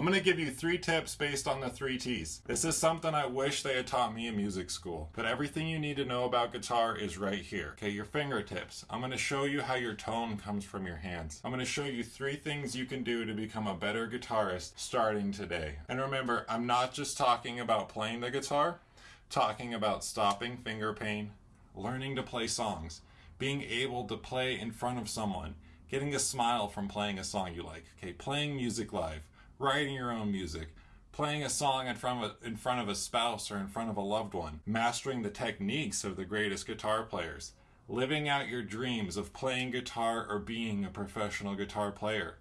I'm going to give you three tips based on the three T's. This is something I wish they had taught me in music school, but everything you need to know about guitar is right here. Okay, your fingertips. I'm going to show you how your tone comes from your hands. I'm going to show you three things you can do to become a better guitarist starting today. And remember, I'm not just talking about playing the guitar, talking about stopping finger pain, learning to play songs, being able to play in front of someone, getting a smile from playing a song you like, okay, playing music live, writing your own music, playing a song in front of a, in front of a spouse or in front of a loved one, mastering the techniques of the greatest guitar players, living out your dreams of playing guitar or being a professional guitar player.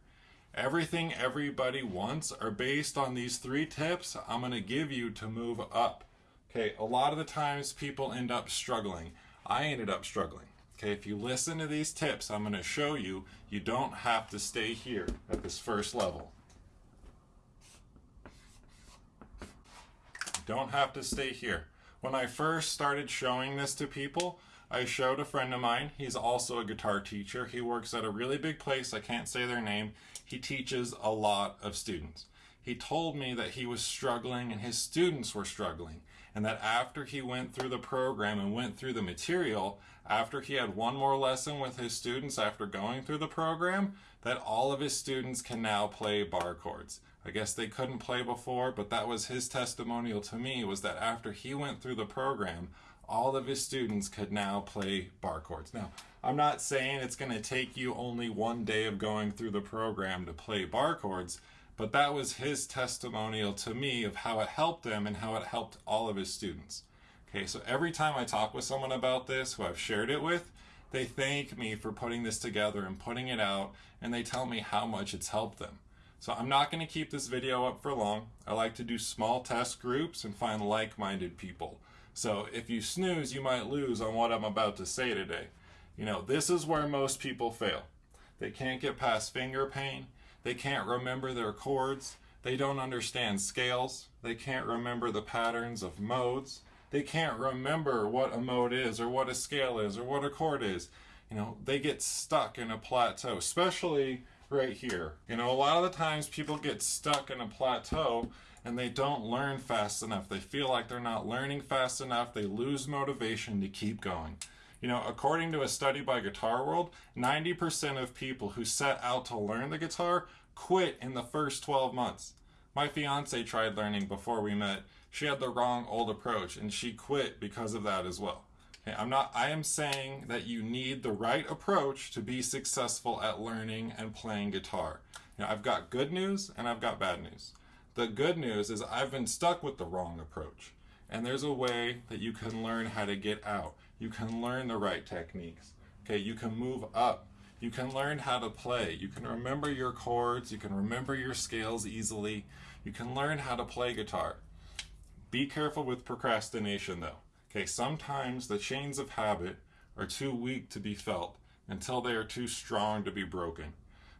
Everything everybody wants are based on these three tips I'm going to give you to move up. Okay, a lot of the times people end up struggling. I ended up struggling. Okay, if you listen to these tips I'm going to show you, you don't have to stay here at this first level. Don't have to stay here. When I first started showing this to people, I showed a friend of mine. He's also a guitar teacher. He works at a really big place. I can't say their name. He teaches a lot of students. He told me that he was struggling and his students were struggling. And that after he went through the program and went through the material, after he had one more lesson with his students after going through the program, that all of his students can now play bar chords. I guess they couldn't play before, but that was his testimonial to me was that after he went through the program, all of his students could now play bar chords. Now, I'm not saying it's going to take you only one day of going through the program to play bar chords, but that was his testimonial to me of how it helped him and how it helped all of his students. Okay, so every time I talk with someone about this who I've shared it with, they thank me for putting this together and putting it out, and they tell me how much it's helped them. So I'm not going to keep this video up for long. I like to do small test groups and find like-minded people. So if you snooze, you might lose on what I'm about to say today. You know, this is where most people fail. They can't get past finger pain. They can't remember their chords. They don't understand scales. They can't remember the patterns of modes. They can't remember what a mode is or what a scale is or what a chord is. You know, they get stuck in a plateau, especially right here. You know, a lot of the times people get stuck in a plateau and they don't learn fast enough. They feel like they're not learning fast enough. They lose motivation to keep going. You know, according to a study by Guitar World, 90% of people who set out to learn the guitar quit in the first 12 months. My fiance tried learning before we met. She had the wrong old approach and she quit because of that as well. Okay, I'm not, I am saying that you need the right approach to be successful at learning and playing guitar. You know, I've got good news and I've got bad news. The good news is I've been stuck with the wrong approach. And there's a way that you can learn how to get out. You can learn the right techniques. Okay, you can move up. You can learn how to play. You can remember your chords. You can remember your scales easily. You can learn how to play guitar. Be careful with procrastination though. Okay, sometimes the chains of habit are too weak to be felt until they are too strong to be broken.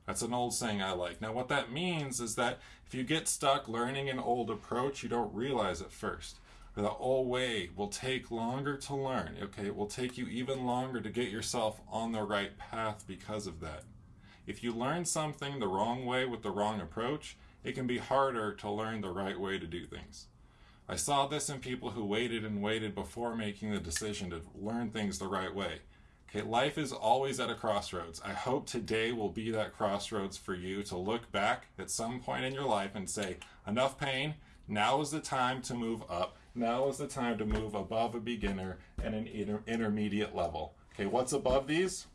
That's an old saying I like. Now what that means is that if you get stuck learning an old approach, you don't realize it first. The old way will take longer to learn. Okay, it will take you even longer to get yourself on the right path because of that. If you learn something the wrong way with the wrong approach, it can be harder to learn the right way to do things. I saw this in people who waited and waited before making the decision to learn things the right way. Okay, life is always at a crossroads. I hope today will be that crossroads for you to look back at some point in your life and say, enough pain, now is the time to move up. Now is the time to move above a beginner and an inter intermediate level. Okay, what's above these?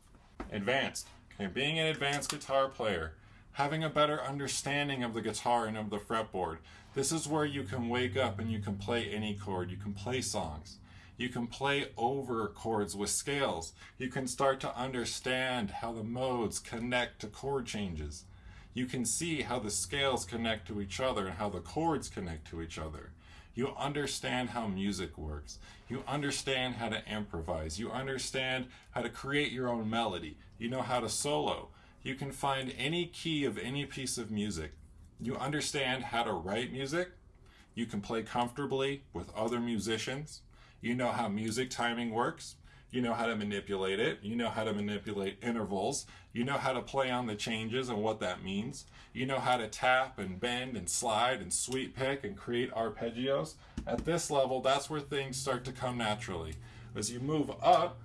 Advanced. Okay, being an advanced guitar player, having a better understanding of the guitar and of the fretboard, this is where you can wake up and you can play any chord. You can play songs. You can play over chords with scales. You can start to understand how the modes connect to chord changes. You can see how the scales connect to each other and how the chords connect to each other. You understand how music works. You understand how to improvise. You understand how to create your own melody. You know how to solo. You can find any key of any piece of music you understand how to write music. You can play comfortably with other musicians. You know how music timing works. You know how to manipulate it. You know how to manipulate intervals. You know how to play on the changes and what that means. You know how to tap and bend and slide and sweep pick and create arpeggios. At this level, that's where things start to come naturally. As you move up,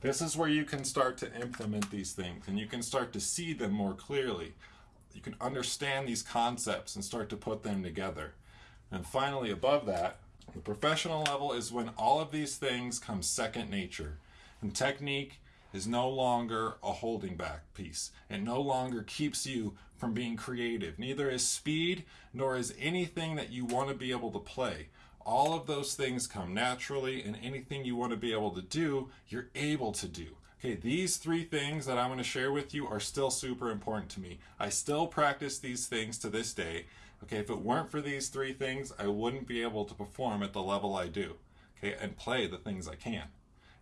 this is where you can start to implement these things and you can start to see them more clearly. You can understand these concepts and start to put them together. And finally, above that, the professional level is when all of these things come second nature. And technique is no longer a holding back piece. It no longer keeps you from being creative. Neither is speed, nor is anything that you want to be able to play. All of those things come naturally, and anything you want to be able to do, you're able to do. Okay, these three things that I'm going to share with you are still super important to me. I still practice these things to this day. Okay, if it weren't for these three things, I wouldn't be able to perform at the level I do. Okay, and play the things I can.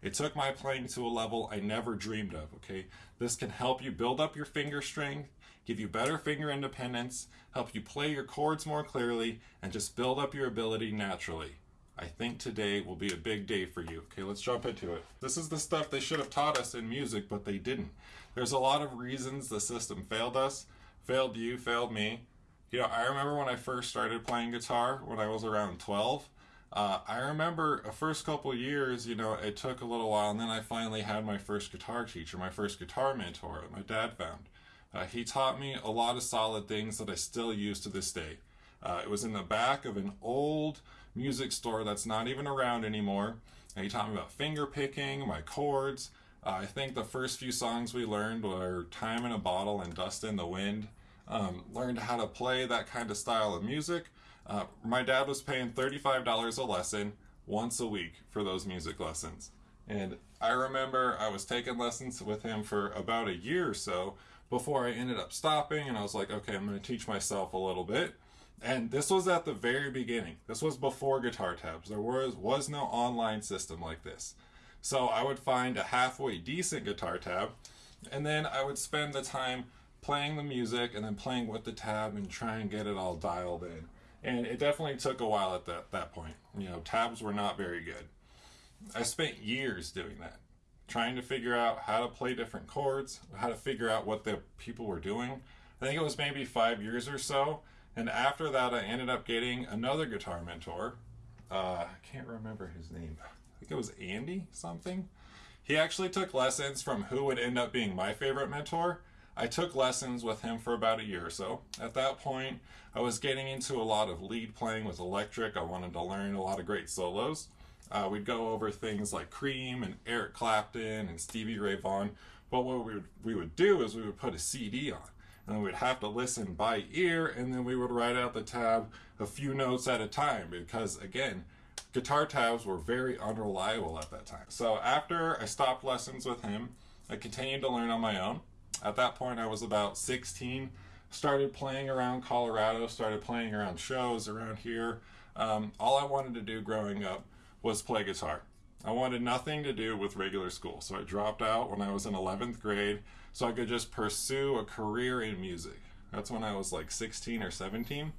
It took my playing to a level I never dreamed of. Okay, this can help you build up your finger strength, give you better finger independence, help you play your chords more clearly, and just build up your ability naturally. I think today will be a big day for you. Okay, let's jump into it. This is the stuff they should have taught us in music, but they didn't. There's a lot of reasons the system failed us, failed you, failed me. You know, I remember when I first started playing guitar when I was around 12. Uh, I remember the first couple years, you know, it took a little while, and then I finally had my first guitar teacher, my first guitar mentor that my dad found. Uh, he taught me a lot of solid things that I still use to this day. Uh, it was in the back of an old music store that's not even around anymore. And he taught me about finger picking, my chords. Uh, I think the first few songs we learned were Time in a Bottle and Dust in the Wind. Um, learned how to play that kind of style of music. Uh, my dad was paying $35 a lesson once a week for those music lessons. And I remember I was taking lessons with him for about a year or so before I ended up stopping and I was like, okay, I'm going to teach myself a little bit. And this was at the very beginning. This was before guitar tabs. There was was no online system like this. So I would find a halfway decent guitar tab and then I would spend the time playing the music and then playing with the tab and try and get it all dialed in. And it definitely took a while at that, that point. You know, tabs were not very good. I spent years doing that, trying to figure out how to play different chords, how to figure out what the people were doing. I think it was maybe five years or so. And after that, I ended up getting another guitar mentor. Uh, I can't remember his name. I think it was Andy something. He actually took lessons from who would end up being my favorite mentor. I took lessons with him for about a year or so. At that point, I was getting into a lot of lead playing with electric. I wanted to learn a lot of great solos. Uh, we'd go over things like Cream and Eric Clapton and Stevie Ray Vaughan. But what we would, we would do is we would put a CD on and then we'd have to listen by ear and then we would write out the tab a few notes at a time because again guitar tabs were very unreliable at that time so after i stopped lessons with him i continued to learn on my own at that point i was about 16 started playing around colorado started playing around shows around here um, all i wanted to do growing up was play guitar I wanted nothing to do with regular school, so I dropped out when I was in 11th grade so I could just pursue a career in music. That's when I was like 16 or 17.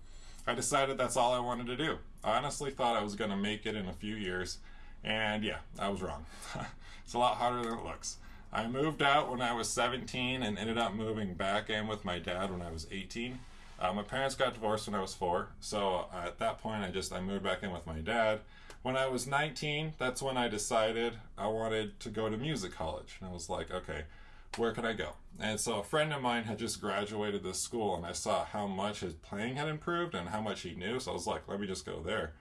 I decided that's all I wanted to do. I honestly thought I was going to make it in a few years, and yeah, I was wrong. it's a lot harder than it looks. I moved out when I was 17 and ended up moving back in with my dad when I was 18. Uh, my parents got divorced when I was four, so uh, at that point I just I moved back in with my dad. When I was 19, that's when I decided I wanted to go to music college, and I was like, okay, where can I go? And so a friend of mine had just graduated this school, and I saw how much his playing had improved and how much he knew. So I was like, let me just go there.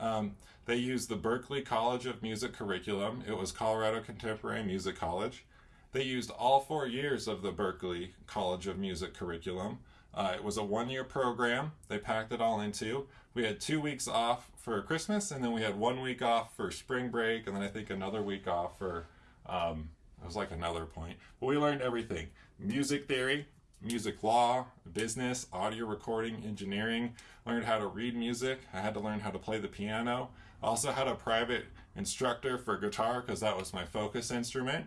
Um, they used the Berklee College of Music curriculum. It was Colorado Contemporary Music College. They used all four years of the Berklee College of Music curriculum. Uh, it was a one year program. They packed it all into. We had two weeks off for Christmas, and then we had one week off for spring break, and then I think another week off for um, it was like another point. But we learned everything music theory, music law, business, audio recording, engineering. Learned how to read music. I had to learn how to play the piano. Also had a private instructor for guitar because that was my focus instrument.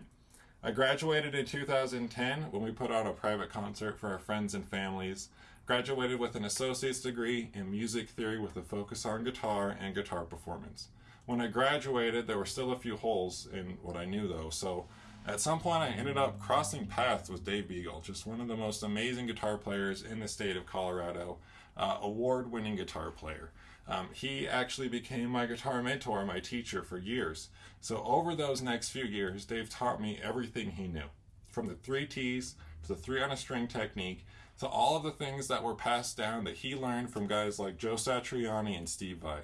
I graduated in 2010 when we put on a private concert for our friends and families. Graduated with an associate's degree in music theory with a focus on guitar and guitar performance. When I graduated, there were still a few holes in what I knew though, so at some point I ended up crossing paths with Dave Beagle, just one of the most amazing guitar players in the state of Colorado, uh, award-winning guitar player. Um, he actually became my guitar mentor, my teacher for years. So over those next few years, Dave taught me everything he knew, from the three T's to the three on a string technique, to all of the things that were passed down that he learned from guys like Joe Satriani and Steve Vai.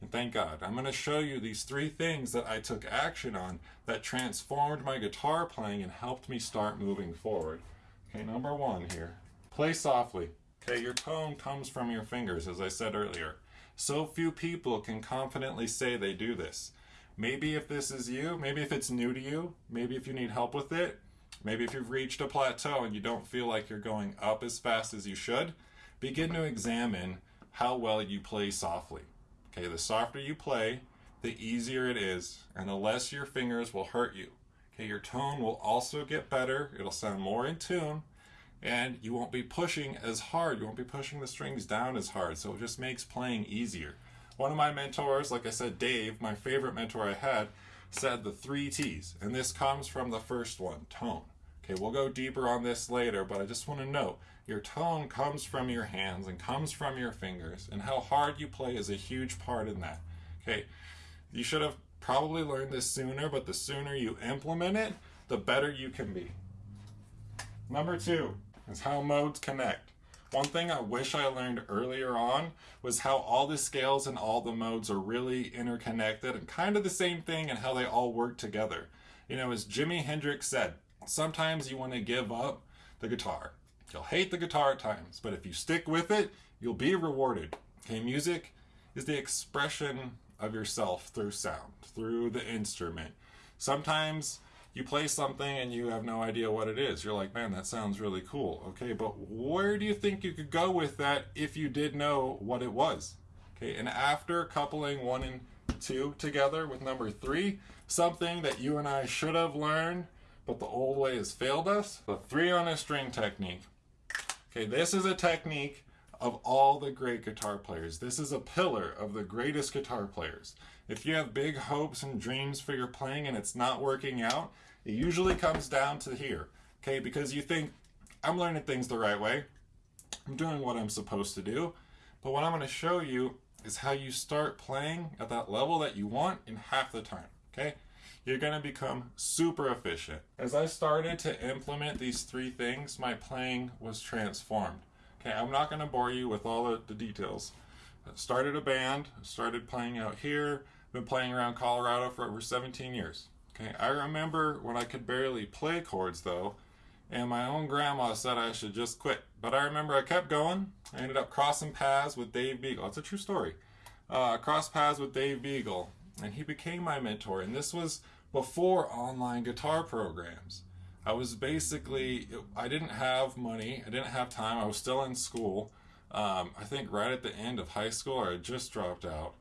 And thank God, I'm going to show you these three things that I took action on that transformed my guitar playing and helped me start moving forward. Okay, number one here, play softly. Okay, your tone comes from your fingers, as I said earlier. So few people can confidently say they do this. Maybe if this is you, maybe if it's new to you, maybe if you need help with it, maybe if you've reached a plateau and you don't feel like you're going up as fast as you should, begin to examine how well you play softly. Okay, the softer you play, the easier it is, and the less your fingers will hurt you. Okay, your tone will also get better, it'll sound more in tune, and you won't be pushing as hard. You won't be pushing the strings down as hard. So it just makes playing easier. One of my mentors, like I said, Dave, my favorite mentor I had, said the three T's. And this comes from the first one, tone. Okay, we'll go deeper on this later, but I just want to note your tone comes from your hands and comes from your fingers, and how hard you play is a huge part in that. Okay, you should have probably learned this sooner, but the sooner you implement it, the better you can be. Number two, is how modes connect. One thing I wish I learned earlier on was how all the scales and all the modes are really interconnected and kind of the same thing and how they all work together. You know, as Jimi Hendrix said, sometimes you want to give up the guitar. You'll hate the guitar at times, but if you stick with it, you'll be rewarded. Okay, music is the expression of yourself through sound, through the instrument. Sometimes you play something and you have no idea what it is. You're like, man, that sounds really cool. Okay, but where do you think you could go with that if you did know what it was? Okay, and after coupling one and two together with number three, something that you and I should have learned, but the old way has failed us, the three on a string technique. Okay, this is a technique of all the great guitar players. This is a pillar of the greatest guitar players. If you have big hopes and dreams for your playing and it's not working out, it usually comes down to here. Okay, because you think, I'm learning things the right way. I'm doing what I'm supposed to do. But what I'm going to show you is how you start playing at that level that you want in half the time. Okay? You're going to become super efficient. As I started to implement these three things, my playing was transformed. Okay, I'm not going to bore you with all the, the details. I started a band, started playing out here, been playing around Colorado for over 17 years. Okay, I remember when I could barely play chords though, and my own grandma said I should just quit. But I remember I kept going. I ended up crossing paths with Dave Beagle. It's a true story. Uh, crossed paths with Dave Beagle, and he became my mentor. And this was before online guitar programs. I was basically, I didn't have money, I didn't have time, I was still in school. Um, I think right at the end of high school, I had just dropped out.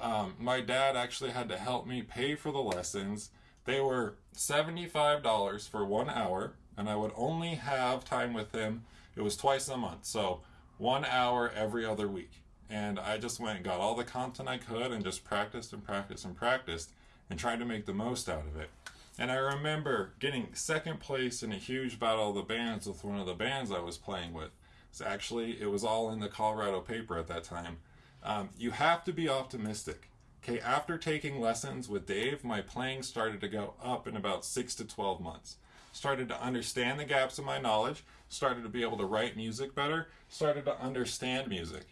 Um, my dad actually had to help me pay for the lessons. They were $75 for one hour, and I would only have time with him. It was twice a month, so one hour every other week. And I just went and got all the content I could and just practiced and practiced and practiced and tried to make the most out of it. And I remember getting second place in a huge battle of the bands with one of the bands I was playing with. So actually, it was all in the Colorado paper at that time. Um, you have to be optimistic. Okay, after taking lessons with Dave, my playing started to go up in about six to 12 months. Started to understand the gaps in my knowledge, started to be able to write music better, started to understand music.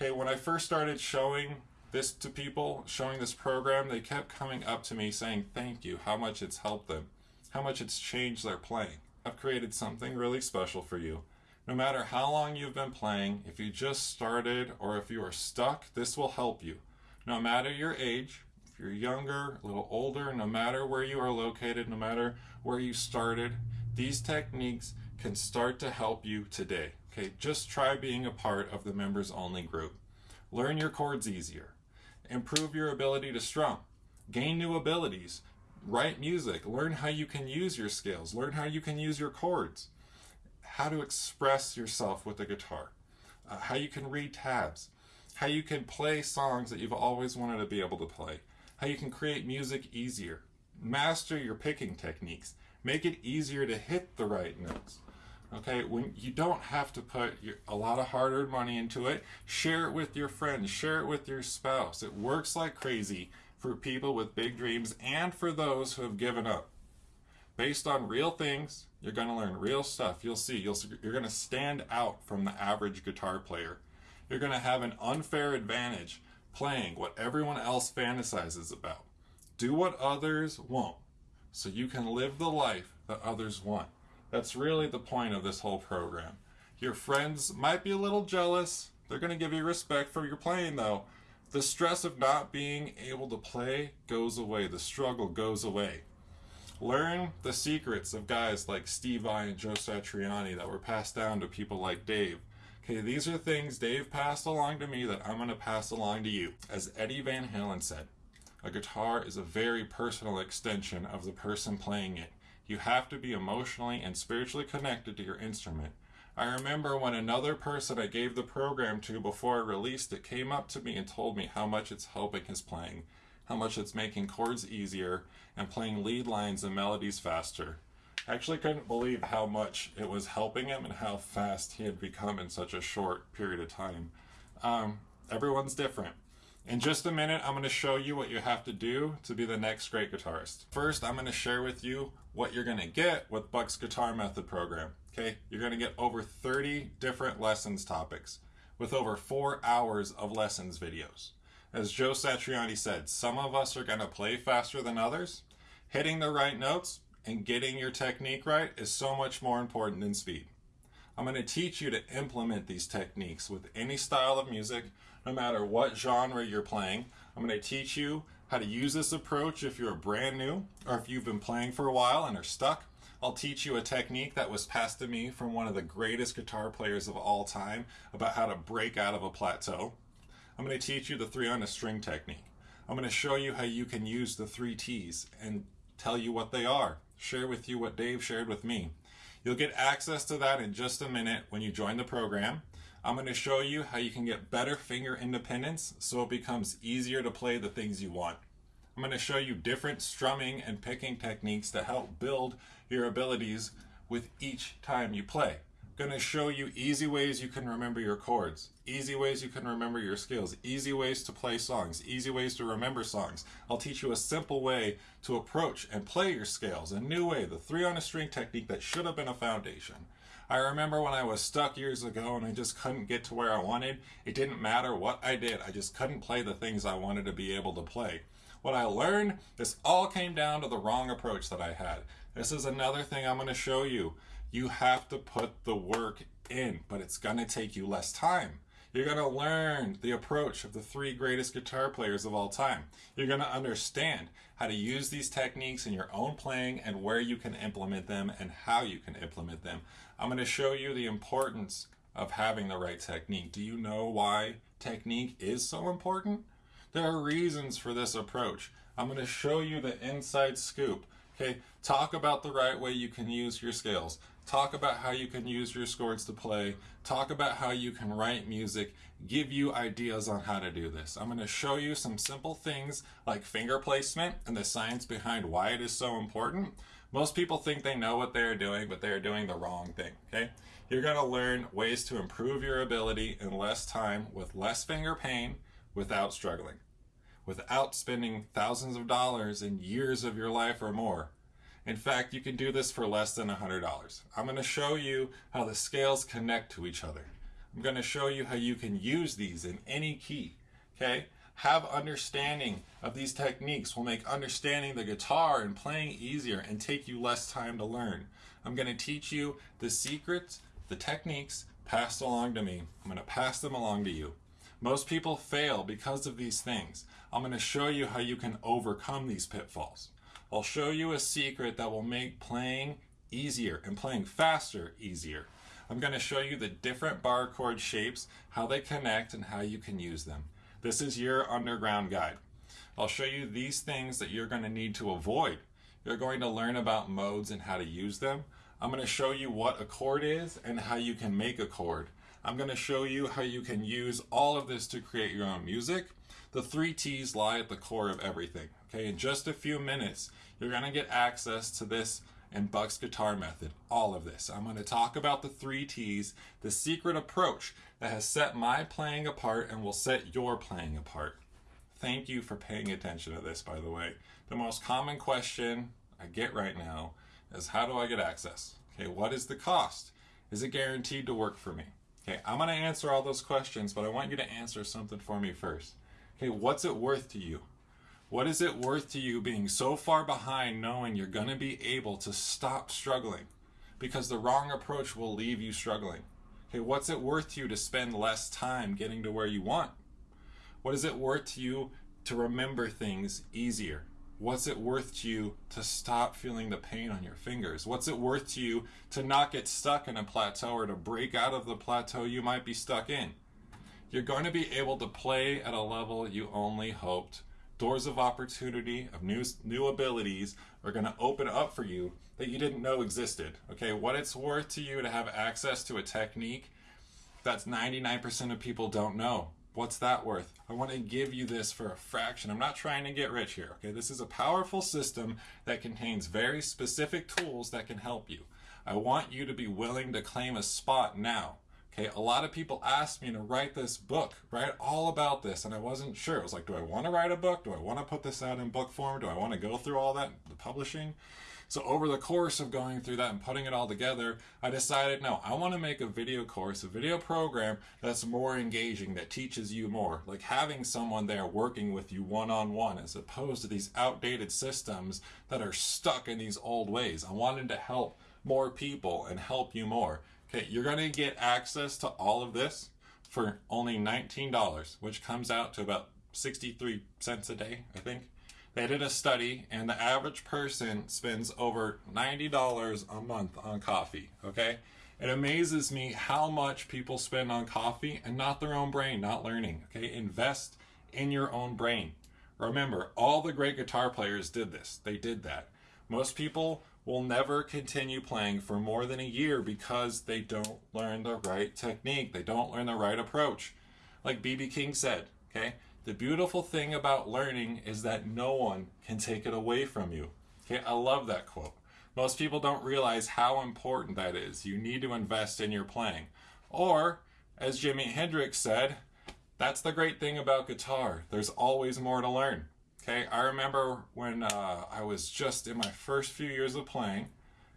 Okay, when I first started showing this to people, showing this program, they kept coming up to me saying thank you, how much it's helped them, how much it's changed their playing. I've created something really special for you. No matter how long you've been playing, if you just started or if you are stuck, this will help you. No matter your age, if you're younger, a little older, no matter where you are located, no matter where you started, these techniques can start to help you today. Okay, just try being a part of the members only group. Learn your chords easier improve your ability to strum, gain new abilities, write music, learn how you can use your scales, learn how you can use your chords, how to express yourself with the guitar, uh, how you can read tabs, how you can play songs that you've always wanted to be able to play, how you can create music easier. Master your picking techniques. Make it easier to hit the right notes. Okay, when you don't have to put your, a lot of hard-earned money into it, share it with your friends, share it with your spouse. It works like crazy for people with big dreams and for those who have given up. Based on real things, you're going to learn real stuff. You'll see. You'll, you're going to stand out from the average guitar player. You're going to have an unfair advantage playing what everyone else fantasizes about. Do what others won't so you can live the life that others want. That's really the point of this whole program. Your friends might be a little jealous. They're going to give you respect for your playing though. The stress of not being able to play goes away. The struggle goes away. Learn the secrets of guys like Steve Vai and Joe Satriani that were passed down to people like Dave. Okay, these are things Dave passed along to me that I'm going to pass along to you. As Eddie Van Halen said, a guitar is a very personal extension of the person playing it. You have to be emotionally and spiritually connected to your instrument. I remember when another person I gave the program to before I released it came up to me and told me how much it's helping his playing, how much it's making chords easier and playing lead lines and melodies faster. I actually couldn't believe how much it was helping him and how fast he had become in such a short period of time. Um, everyone's different. In just a minute, I'm going to show you what you have to do to be the next great guitarist. First, I'm going to share with you what you're going to get with Buck's Guitar Method program. Okay, you're going to get over 30 different lessons topics with over four hours of lessons videos. As Joe Satriani said, some of us are going to play faster than others. Hitting the right notes and getting your technique right is so much more important than speed. I'm going to teach you to implement these techniques with any style of music no matter what genre you're playing. I'm going to teach you how to use this approach if you're brand new or if you've been playing for a while and are stuck. I'll teach you a technique that was passed to me from one of the greatest guitar players of all time about how to break out of a plateau. I'm going to teach you the three on a string technique. I'm going to show you how you can use the three T's and tell you what they are. Share with you what Dave shared with me. You'll get access to that in just a minute when you join the program. I'm going to show you how you can get better finger independence so it becomes easier to play the things you want. I'm going to show you different strumming and picking techniques to help build your abilities with each time you play. Going to show you easy ways you can remember your chords, easy ways you can remember your skills, easy ways to play songs, easy ways to remember songs. I'll teach you a simple way to approach and play your scales, a new way, the three on a string technique that should have been a foundation. I remember when I was stuck years ago and I just couldn't get to where I wanted. It didn't matter what I did, I just couldn't play the things I wanted to be able to play. What I learned, this all came down to the wrong approach that I had. This is another thing I'm going to show you. You have to put the work in, but it's to take you less time. You're to learn the approach of the three greatest guitar players of all time. You're to understand how to use these techniques in your own playing and where you can implement them and how you can implement them. I'm to show you the importance of having the right technique. Do you know why technique is so important? There are reasons for this approach. I'm to show you the inside scoop. Okay, talk about the right way you can use your scales talk about how you can use your scores to play, talk about how you can write music, give you ideas on how to do this. I'm going to show you some simple things like finger placement and the science behind why it is so important. Most people think they know what they're doing, but they're doing the wrong thing, okay? You're going to learn ways to improve your ability in less time with less finger pain without struggling, without spending thousands of dollars and years of your life or more in fact, you can do this for less than $100. I'm going to show you how the scales connect to each other. I'm going to show you how you can use these in any key. Okay? Have understanding of these techniques will make understanding the guitar and playing easier and take you less time to learn. I'm going to teach you the secrets, the techniques passed along to me. I'm going to pass them along to you. Most people fail because of these things. I'm going to show you how you can overcome these pitfalls. I'll show you a secret that will make playing easier and playing faster easier. I'm going to show you the different bar chord shapes, how they connect, and how you can use them. This is your underground guide. I'll show you these things that you're going to need to avoid. You're going to learn about modes and how to use them. I'm going to show you what a chord is and how you can make a chord. I'm going to show you how you can use all of this to create your own music. The three T's lie at the core of everything. Okay, in just a few minutes, you're going to get access to this and Buck's guitar method, all of this. I'm going to talk about the three T's, the secret approach that has set my playing apart and will set your playing apart. Thank you for paying attention to this, by the way. The most common question I get right now is how do I get access? Okay, what is the cost? Is it guaranteed to work for me? Okay, I'm going to answer all those questions, but I want you to answer something for me first. Okay, what's it worth to you? What is it worth to you being so far behind knowing you're going to be able to stop struggling? Because the wrong approach will leave you struggling. Okay, what's it worth to you to spend less time getting to where you want? What is it worth to you to remember things easier? What's it worth to you to stop feeling the pain on your fingers? What's it worth to you to not get stuck in a plateau or to break out of the plateau you might be stuck in? You're going to be able to play at a level you only hoped doors of opportunity of new new abilities are going to open up for you that you didn't know existed okay what it's worth to you to have access to a technique that's 99% of people don't know what's that worth i want to give you this for a fraction i'm not trying to get rich here okay this is a powerful system that contains very specific tools that can help you i want you to be willing to claim a spot now Okay, a lot of people asked me to write this book, write all about this, and I wasn't sure. It was like, do I want to write a book? Do I want to put this out in book form? Do I want to go through all that, the publishing? So over the course of going through that and putting it all together, I decided, no, I want to make a video course, a video program that's more engaging, that teaches you more. Like having someone there working with you one-on-one as opposed to these outdated systems that are stuck in these old ways. I wanted to help more people and help you more. Okay, you're going to get access to all of this for only $19, which comes out to about 63 cents a day, I think. They did a study, and the average person spends over $90 a month on coffee, okay? It amazes me how much people spend on coffee and not their own brain, not learning, okay? Invest in your own brain. Remember, all the great guitar players did this. They did that. Most people will never continue playing for more than a year because they don't learn the right technique. They don't learn the right approach. Like BB King said, okay? The beautiful thing about learning is that no one can take it away from you. Okay, I love that quote. Most people don't realize how important that is. You need to invest in your playing. Or, as Jimi Hendrix said, that's the great thing about guitar. There's always more to learn. Okay, I remember when uh, I was just in my first few years of playing,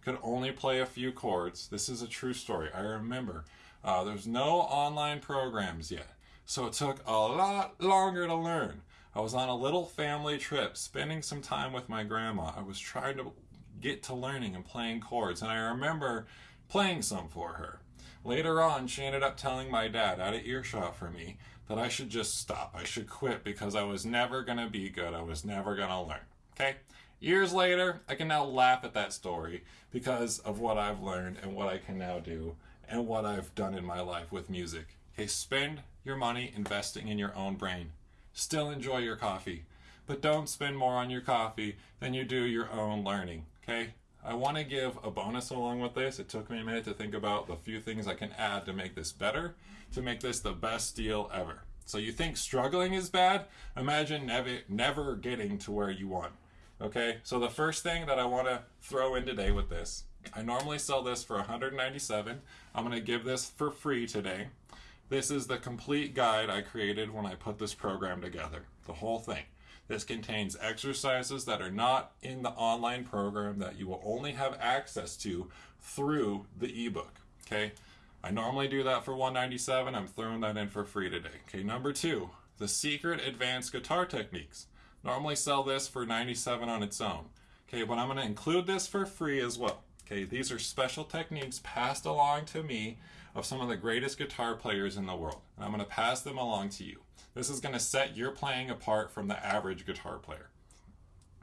could only play a few chords. This is a true story. I remember uh, there's no online programs yet, so it took a lot longer to learn. I was on a little family trip, spending some time with my grandma. I was trying to get to learning and playing chords, and I remember playing some for her. Later on, she ended up telling my dad, out of earshot for me, that I should just stop. I should quit because I was never going to be good. I was never going to learn. Okay? Years later, I can now laugh at that story because of what I've learned and what I can now do and what I've done in my life with music. Okay, spend your money investing in your own brain. Still enjoy your coffee, but don't spend more on your coffee than you do your own learning. Okay? I want to give a bonus along with this. It took me a minute to think about the few things I can add to make this better, to make this the best deal ever. So you think struggling is bad? Imagine never, never getting to where you want. Okay, so the first thing that I want to throw in today with this, I normally sell this for 197. I'm going to give this for free today. This is the complete guide I created when I put this program together, the whole thing. This contains exercises that are not in the online program that you will only have access to through the ebook. Okay, I normally do that for 197. I'm throwing that in for free today. Okay, number two, the secret advanced guitar techniques. Normally sell this for 97 on its own. Okay, but I'm going to include this for free as well. Okay, these are special techniques passed along to me of some of the greatest guitar players in the world. And I'm going to pass them along to you. This is going to set your playing apart from the average guitar player.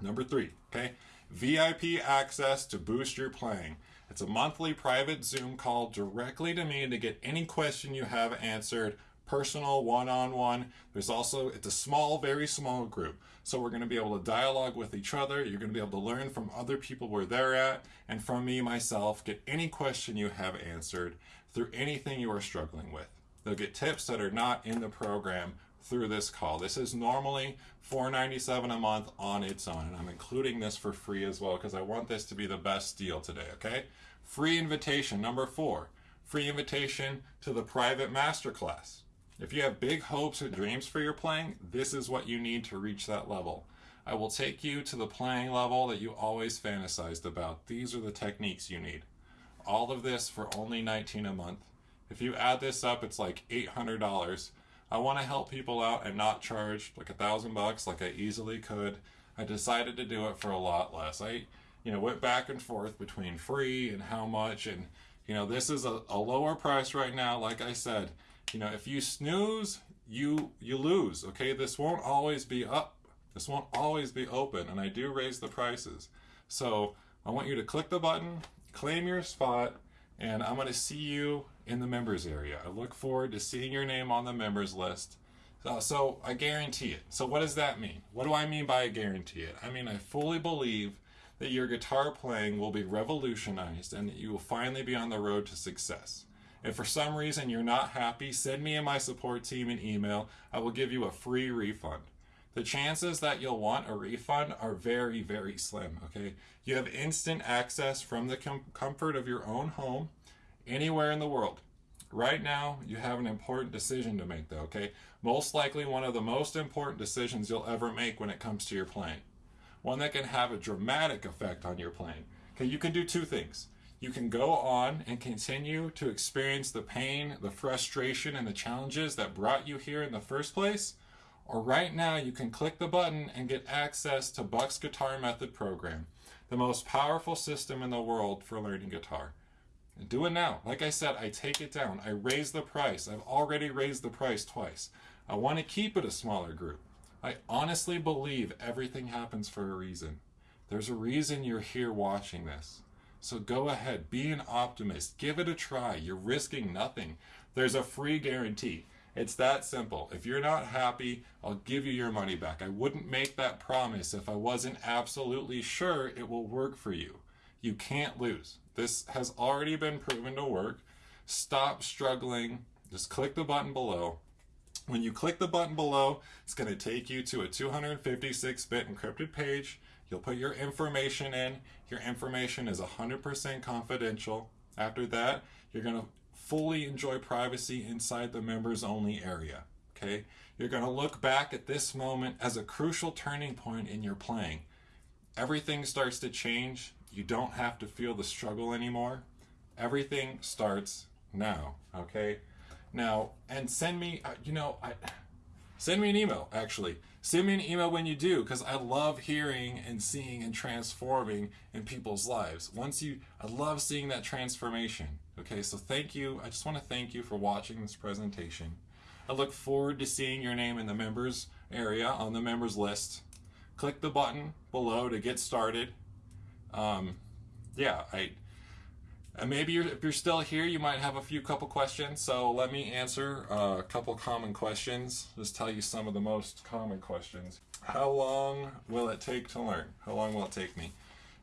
Number three, okay, VIP access to boost your playing. It's a monthly private Zoom call directly to me to get any question you have answered personal one-on-one. There's also, it's a small, very small group. So we're going to be able to dialogue with each other. You're going to be able to learn from other people where they're at and from me myself, get any question you have answered. Through anything you are struggling with. They'll get tips that are not in the program through this call. This is normally $4.97 a month on its own, and I'm including this for free as well because I want this to be the best deal today, okay? Free invitation, number four, free invitation to the private masterclass. If you have big hopes or dreams for your playing, this is what you need to reach that level. I will take you to the playing level that you always fantasized about. These are the techniques you need. All of this for only 19 a month. If you add this up, it's like $800. I want to help people out and not charge like a thousand bucks like I easily could. I decided to do it for a lot less. I, you know, went back and forth between free and how much, and you know, this is a, a lower price right now. Like I said, you know, if you snooze, you you lose. Okay, this won't always be up. This won't always be open, and I do raise the prices. So I want you to click the button, claim your spot, and I'm going to see you in the members area. I look forward to seeing your name on the members list. So, so I guarantee it. So what does that mean? What do I mean by I guarantee it? I mean I fully believe that your guitar playing will be revolutionized and that you will finally be on the road to success. If for some reason you're not happy, send me and my support team an email. I will give you a free refund. The chances that you'll want a refund are very, very slim, okay? You have instant access from the com comfort of your own home anywhere in the world. Right now, you have an important decision to make, though, okay? Most likely one of the most important decisions you'll ever make when it comes to your playing. One that can have a dramatic effect on your playing. Okay, you can do two things. You can go on and continue to experience the pain, the frustration, and the challenges that brought you here in the first place. Or right now, you can click the button and get access to Buck's Guitar Method program, the most powerful system in the world for learning guitar. Do it now. Like I said, I take it down. I raise the price. I've already raised the price twice. I want to keep it a smaller group. I honestly believe everything happens for a reason. There's a reason you're here watching this. So go ahead, be an optimist, give it a try. You're risking nothing. There's a free guarantee. It's that simple. If you're not happy, I'll give you your money back. I wouldn't make that promise if I wasn't absolutely sure it will work for you. You can't lose. This has already been proven to work. Stop struggling. Just click the button below. When you click the button below, it's going to take you to a 256-bit encrypted page. You'll put your information in. Your information is 100% confidential. After that, you're going to fully enjoy privacy inside the members only area. Okay? You're going to look back at this moment as a crucial turning point in your playing. Everything starts to change you don't have to feel the struggle anymore. Everything starts now, okay? Now, and send me, uh, you know, I, send me an email, actually. Send me an email when you do, because I love hearing and seeing and transforming in people's lives. Once you, I love seeing that transformation. Okay, so thank you. I just want to thank you for watching this presentation. I look forward to seeing your name in the members area on the members list. Click the button below to get started um, yeah, I maybe you're, if you're still here, you might have a few couple questions. So let me answer uh, a couple common questions. Just tell you some of the most common questions. How long will it take to learn? How long will it take me?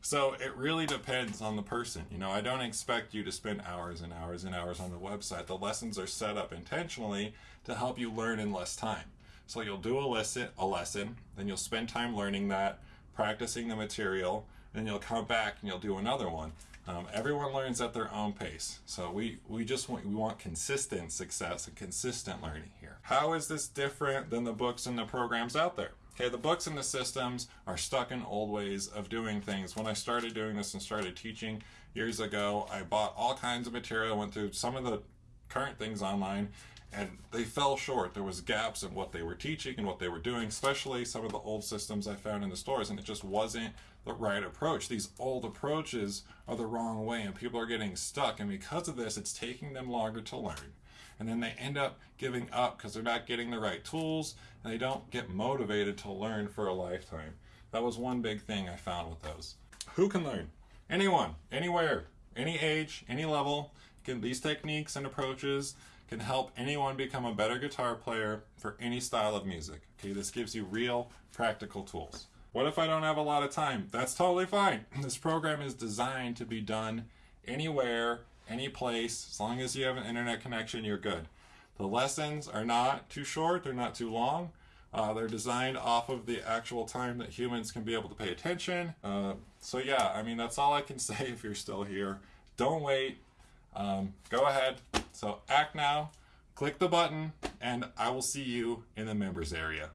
So it really depends on the person. You know, I don't expect you to spend hours and hours and hours on the website. The lessons are set up intentionally to help you learn in less time. So you'll do a lesson, a lesson, then you'll spend time learning that, practicing the material, then you'll come back and you'll do another one. Um, everyone learns at their own pace. So we, we just want, we want consistent success and consistent learning here. How is this different than the books and the programs out there? Okay, the books and the systems are stuck in old ways of doing things. When I started doing this and started teaching years ago, I bought all kinds of material, went through some of the current things online, and they fell short. There was gaps in what they were teaching and what they were doing, especially some of the old systems I found in the stores, and it just wasn't the right approach. These old approaches are the wrong way, and people are getting stuck, and because of this, it's taking them longer to learn. And then they end up giving up because they're not getting the right tools, and they don't get motivated to learn for a lifetime. That was one big thing I found with those. Who can learn? Anyone, anywhere, any age, any level. Can these techniques and approaches can help anyone become a better guitar player for any style of music. Okay, this gives you real practical tools. What if I don't have a lot of time? That's totally fine. This program is designed to be done anywhere, any place. As long as you have an internet connection, you're good. The lessons are not too short, they're not too long. Uh, they're designed off of the actual time that humans can be able to pay attention. Uh, so, yeah, I mean, that's all I can say if you're still here. Don't wait. Um, go ahead. So, act now, click the button, and I will see you in the members area.